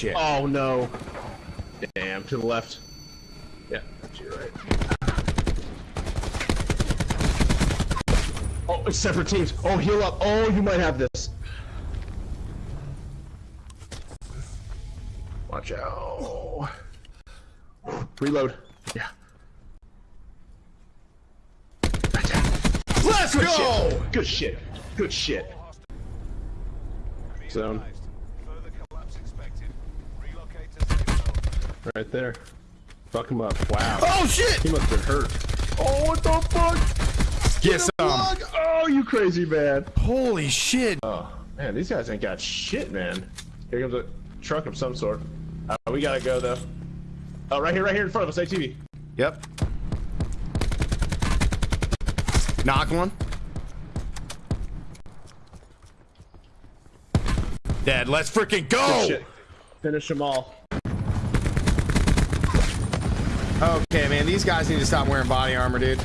shit. Oh no. Damn, to the left. Yeah, to your right. Oh, it's separate teams. Oh, heal up. Oh, you might have this. Watch out. Reload. Yeah. Let's Good go! shit. Good shit. Good shit. Zone. Right there. Fuck him up. Wow. Oh shit! He must have been hurt. Oh, what the fuck? Get some. Fuck. Oh, you crazy man. Holy shit! Oh, man, these guys ain't got shit, man. Here comes a truck of some sort. Uh, we gotta go, though. Oh, right here, right here in front of us, ATV. Yep. Knock one. Dead. Let's freaking go! Finish them all. Okay, man, these guys need to stop wearing body armor, dude.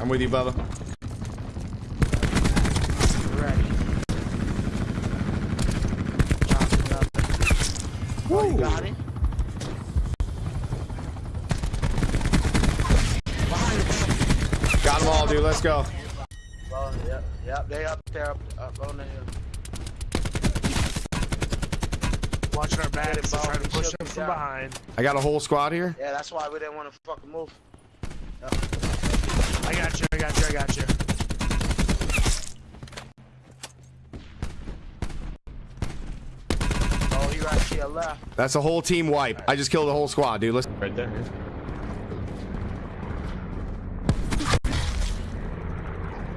I'm with you, Bubba. Got it. Got them all, dude. Let's go. Oh, yep, yep, they up there, up, up on the hill. Watching our backs, Ball, trying to push them from down. behind. I got a whole squad here. Yeah, that's why we didn't want to fucking move. I got you, I got you, I got you. Oh, you right to your left. That's a whole team wipe. I just killed the whole squad, dude. Let's. Right there.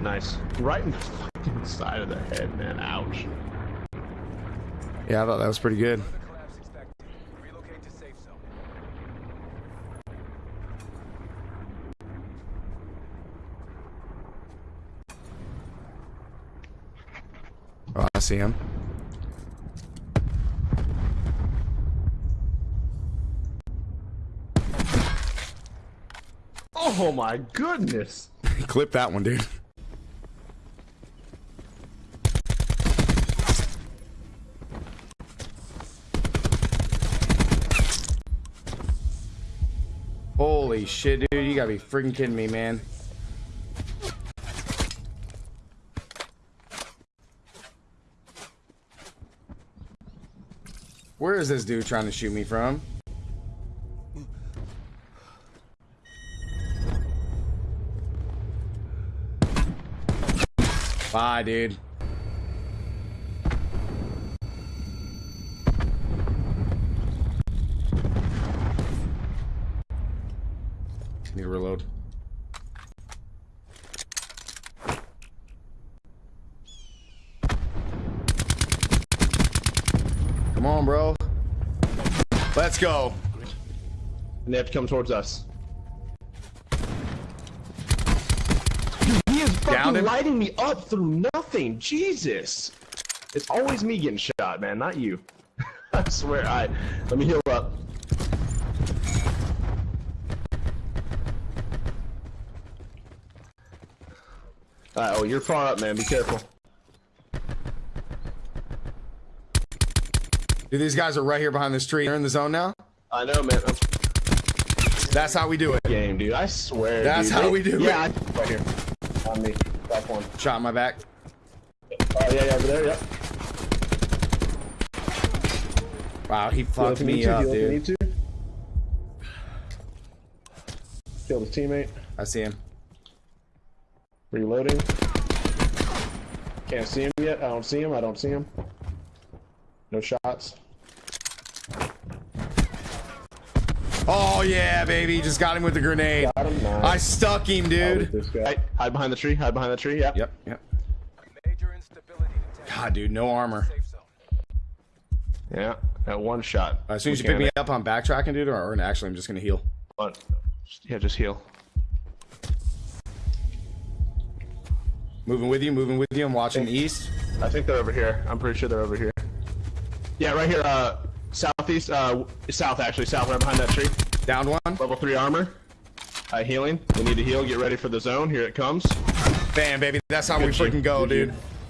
Nice. Right in the fucking side of the head, man. Ouch. Yeah, I thought that was pretty good. Further collapse expected. Relocate to safe zone. Oh, I see him. Oh my goodness. Clip that one, dude. Holy shit, dude. You gotta be freaking kidding me, man. Where is this dude trying to shoot me from? Bye, dude. Need to reload. Come on, bro. Let's go. And they have to come towards us. Dude, he is Downed fucking him. lighting me up through nothing. Jesus. It's always me getting shot, man, not you. I swear. I let me heal up. Alright, oh, you're far up, man. Be careful. Dude, these guys are right here behind this tree. They're in the zone now. I know, man. I'm That's how we do it. game, dude. I swear. That's dude. how we do yeah, it. I, right here. On me. Back one. Shot in my back. Oh, yeah, yeah, over there, yeah. Wow, he fucked you me up, heal if you dude. need to. Killed his teammate. I see him. Reloading. Can't see him yet. I don't see him. I don't see him. No shots. Oh yeah, baby, just got him with the grenade. Got him. Nice. I stuck him, dude. This. Hide, hide behind the tree. Hide behind the tree. Yep. Yep, yep. Major instability. God, dude, no armor. Yeah. That one shot. As soon as you pick me up, I'm backtracking, dude, or, or actually, I'm just gonna heal. One. Yeah, just heal. Moving with you, moving with you. I'm watching the east. I think they're over here. I'm pretty sure they're over here. Yeah, right here. Uh, southeast. Uh, south actually. South, right behind that tree. Down one. Level three armor. Uh, healing. We need to heal. Get ready for the zone. Here it comes. Bam, baby. That's how we Good shit. freaking go, dude.